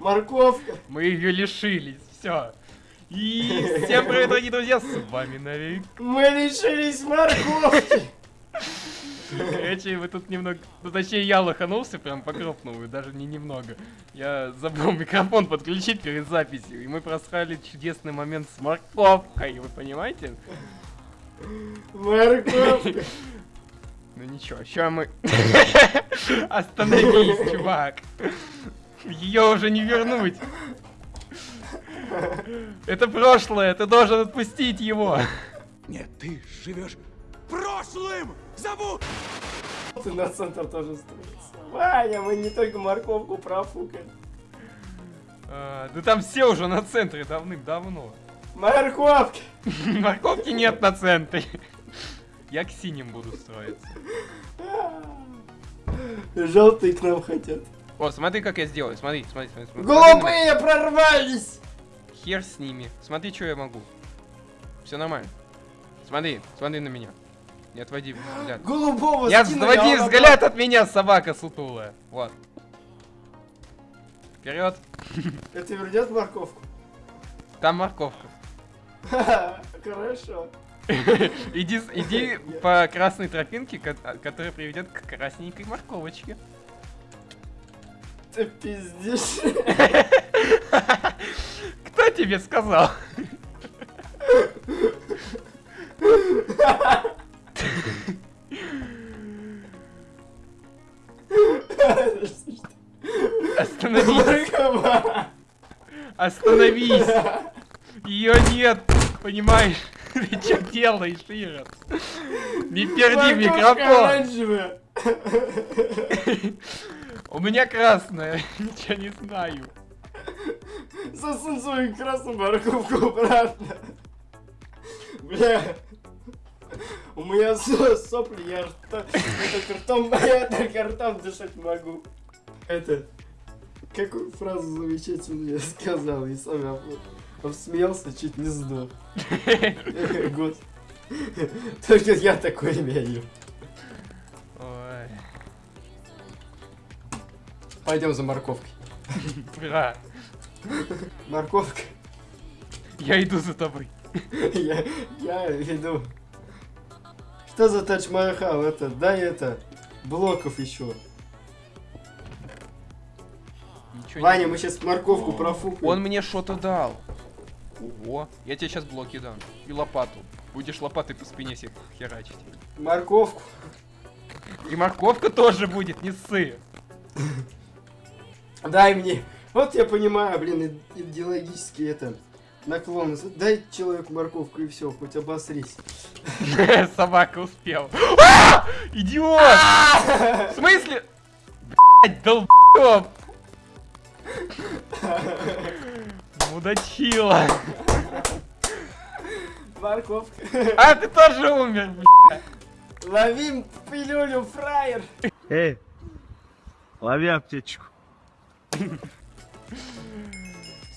Морковка. Мы ее лишились, все. И всем привет, дорогие друзья, с вами Навик. Мы лишились морковки. Короче, вы тут немного... Ну, точнее, я лоханулся прям по крупному, даже не немного. Я забыл микрофон подключить перед записью, и мы просрали чудесный момент с морковкой, вы понимаете? Морковка. Ну ничего, сейчас мы... Остановись, чувак. Ее уже не вернуть. Это прошлое, ты должен отпустить его. Нет, ты живешь прошлым! Забудь! Ты на центр тоже строится. Ваня, мы не только морковку профукали. А, да там все уже на центре давным-давно. Морковки. Морковки нет на центре. Я к синим буду строиться. Желтые к нам хотят. О, смотри, как я сделаю. Смотри, смотри, смотри. смотри. Голубые прорвались. Хер с ними. Смотри, что я могу. Все нормально. Смотри, смотри на меня. Не отводи взгляд. Голубого скинули, отводи а взгляд от меня, собака сутулая. Вот. Вперед. Это вернет морковку? Там морковка. Хорошо. Иди, иди по красной тропинке, ко- которая приведет к красненькой морковочке. Ты пиздишь. Кто тебе сказал? Остановись, остановись. Ее нет, понимаешь? Ты что делаешь, Ирод? Не перди микрофон. У меня красная, ничего не знаю. Засунь свою красную морковку обратно. Бля. У меня со- сопли, я рта- это ртом, я только ртом дышать могу. Это, какую фразу замечательную я сказал, и сам об- обсмеялся, чуть не сдох. Год. Только я такой имею. Пойдем за морковкой. бра, Морковка. я иду за тобой. Я, я иду. Что за тадж-махал? Это, дай это, блоков еще. Ничего не- Ваня, мы сейчас морковку профукаем. Он мне что-то дал. Ого, я тебе сейчас блоки дам. И лопату. Будешь лопатой по спине себе херачить. Морковку. И морковка тоже будет, не ссы. Дай мне. Вот я понимаю, блин, идеологически это наклон. Дай человеку морковку и все, хоть обосрись. Собака успела. А! Идиот! В смысле? Блять, долбёб! Мудачила. Морковка. А, ты тоже умер, блядь. Ловим пилюлю, фраер. Эй, лови аптечку.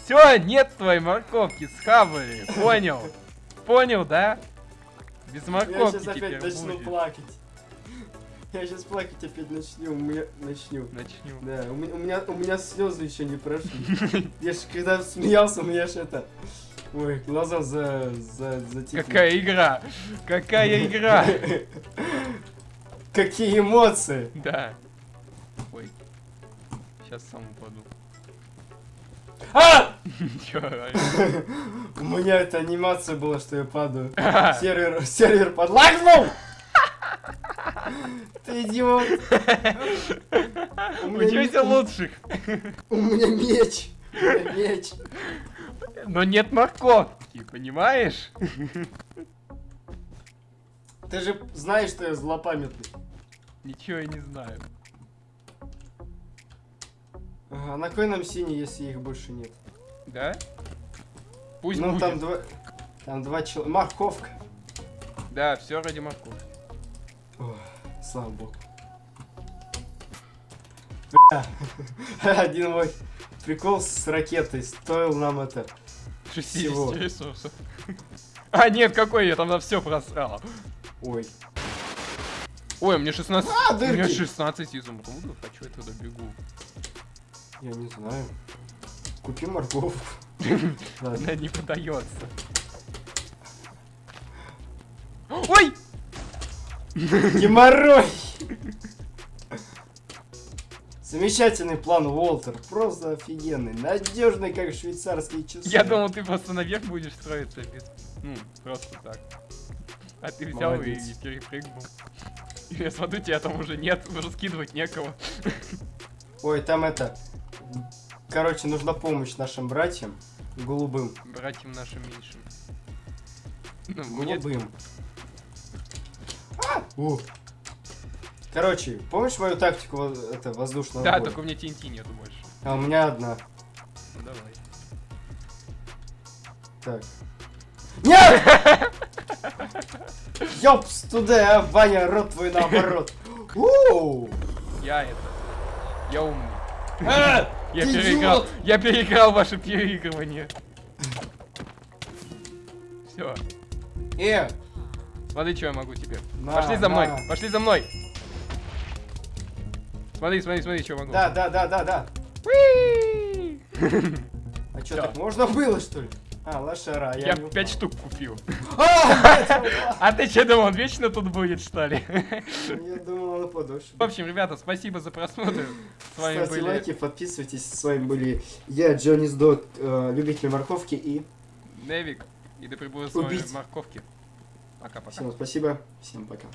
Все, нет твоей морковки, схавали. Понял? Понял, да? Без Я морковки сейчас опять начну будет. плакать. Я сейчас плакать опять начну. У меня начну. Начнем. Да, у меня, у меня, у меня слезы еще не прошли. Я ж когда смеялся, у меня ж это... Ой, глаза за... за... затекли. Какая игра? Какая игра? Какие эмоции! Да. Сейчас сам упаду. А! Орёшь? У меня эта анимация была, что я падаю. А, Сервер, сервер подлагнул! Ты идиот! У меня, Учуйся ме- лучших. у меня меч! У меня меч! Но нет морковки, понимаешь? Ты же знаешь, что я злопамятный. Ничего я не знаю. Ага, а на кой нам синий, если их больше нет? Да? Пусть ну будет. там два... Там два человека. Морковка. Да, все ради морковки. Слава богу. Один мой прикол с ракетой стоил нам это. 60 Всего. ресурсов. А, нет, какой я там на все просрал. Ой. Ой, мне 16... А, дырки. 16 изумрудов, а чё я туда бегу? Я не знаю. Купи морковку. Она не подается. Ой! Геморрой! Замечательный план, Уолтер. Просто офигенный. Надежный, как швейцарские часы. Я думал, ты просто наверх будешь строиться без... Ну, просто так. А ты взял и, Молодец. и перепрыгнул. И я смотрю, тебя там уже нет, уже скидывать некого. Ой, там это... Короче, нужна помощь нашим братьям. Голубым. Братьям нашим меньшим. Ну. Голубым. А! У. Короче, помнишь мою тактику это, воздушного Да, боя? только у меня TNT нету больше. А у меня одна. Ну давай. Так. Нет! Ёпс, туда, а, Ваня, рот твой наоборот. Я это... Я умный. Я ты переиграл. идиот! Я переиграл ваше переигрывание. Все. Э, Смотри, что я могу тебе. На, Пошли за мной, на. пошли за мной. Смотри, смотри, смотри, что могу. да, да, да, да, да. А что, так можно было, что ли? А, лошара, я, Я пять штук купил. А. А ты что думал, он вечно тут будет, что ли? Я думал, она подольше. В общем, ребята, спасибо за просмотр. С вами Ставьте были лайки, подписывайтесь. С вами были я, Джонни Сдот, э, любитель морковки и... Невик. И да пребудет с морковки. Пока-пока. Всем спасибо, всем пока.